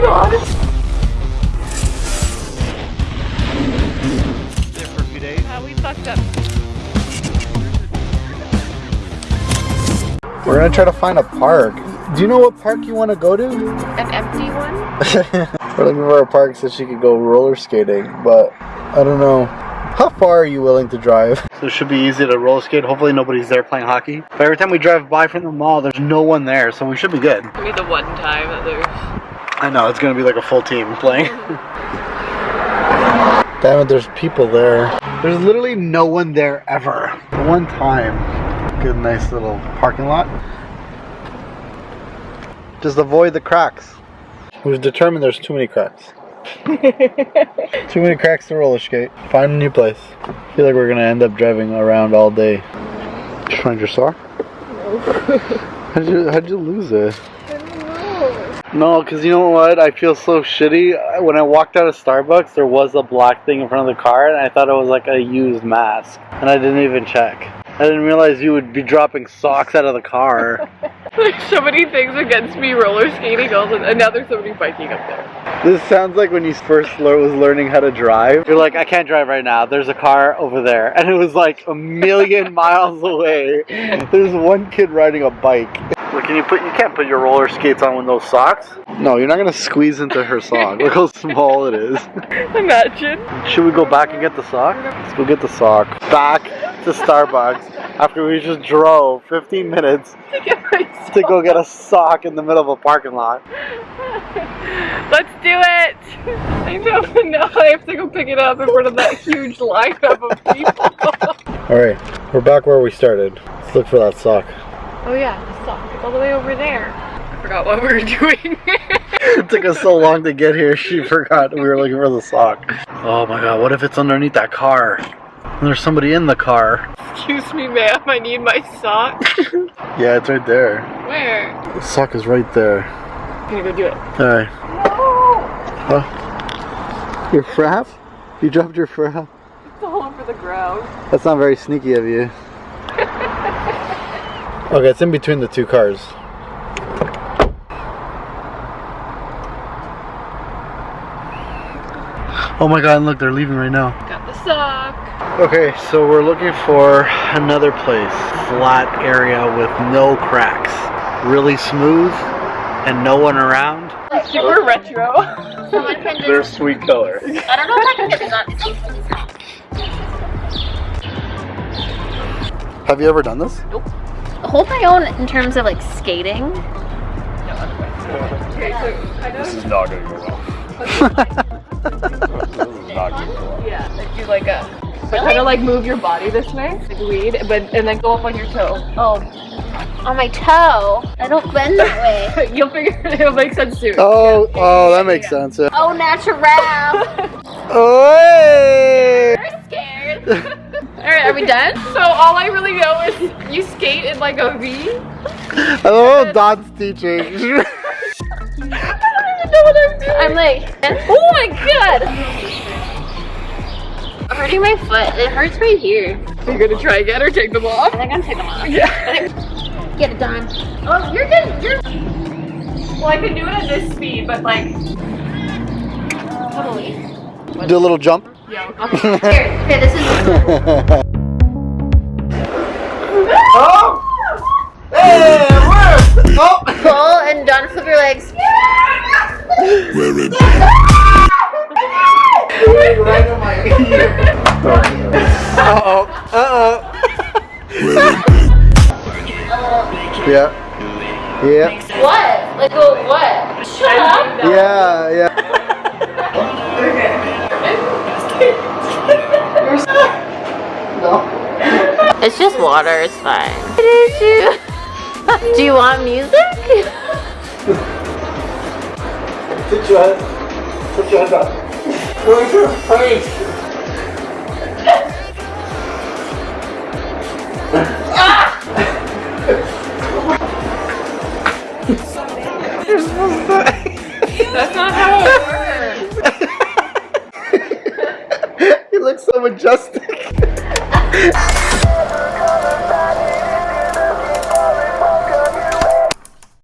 my god! There for a few days. Uh, we fucked up. We're gonna try to find a park. Do you know what park you want to go to? An empty one? We're looking for a park so she could go roller skating, but I don't know. How far are you willing to drive? So it should be easy to roller skate. Hopefully nobody's there playing hockey. But every time we drive by from the mall, there's no one there, so we should be good. It'll the one time that there's. I know, it's gonna be like a full team playing. Damn it, there's people there. There's literally no one there ever. One time. Good, nice little parking lot. Just avoid the cracks. We've determined there's too many cracks. too many cracks to roller skate. Find a new place. I feel like we're gonna end up driving around all day. Did you find your sock? No. How'd you, how'd you lose it? No, because you know what? I feel so shitty. When I walked out of Starbucks, there was a black thing in front of the car, and I thought it was like a used mask. And I didn't even check. I didn't realize you would be dropping socks out of the car. There's so many things against me roller skating, all the, and now there's somebody biking up there. this sounds like when you first lear- was learning how to drive. You're like, I can't drive right now. There's a car over there. And it was like a million miles away. There's one kid riding a bike. Look, can you put you can't put your roller skates on with those socks? No, you're not gonna squeeze into her sock. Look how small it is. Imagine. Should we go back and get the sock? Let's go get the sock. Back to Starbucks after we just drove 15 minutes To to go get a sock in the middle of a parking lot. Let's do it! I know, but now I have to go pick it up in front of that huge lineup of people. Alright, we're back where we started. Let's look for that sock. Oh yeah, the sock. It's all the way over there. I forgot what we were doing. It took us so long to get here, she forgot we were looking for the sock. Oh my god, what if it's underneath that car? And there's somebody in the car. Excuse me, ma'am. I need my sock. Yeah, it's right there. Where? The sock is right there. I'm gonna go do it. Alright. No! Huh? Your frap? You dropped your frap? It's all over the ground. That's not very sneaky of you. Okay, it's in between the two cars. Oh my god, look, they're leaving right now. Got the sock. Okay, so we're looking for another place. Flat area with no cracks. Really smooth and no one around. Super retro. They're sweet color. I don't know if I can get this on. It's Have you ever done this? Hold my own in terms of like skating. Okay, so This is not gonna go well. this is not gonna go well. Yeah, like do like a. So kind of like move your body this way, like lead, but and then go up on your toe. Oh, on my toe. I don't bend that way. You'll figure it. It'll make sense soon. Oh, Yeah. oh, that makes yeah. sense. Yeah. Oh, natural. Oh, hey! I'm scared. All right, are we done? So all I really know is you skate in like a V. I love how Don's teaching. I don't even know what I'm doing. I'm like, oh my god. I'm hurting my foot. It hurts right here. Are you gonna try again or take them off? I think I'm taking them off. Yeah. Get it done. Oh, you're good. You're Well, I can do it at this speed, but like. totally. Do a little jump. Yeah. Here, here. This is. oh! Hey, it worked! Oh! Pull and done. Flip your legs. right on my ear. Uh-oh. Uh-oh. yeah. Yeah. What? Like a what? Shut up. Yeah, yeah. It's just water. It's fine. What did you? Do you want music? Put your hands, put your hands up. Where's your face? You're supposed to. That's not how it works. he looks so majestic.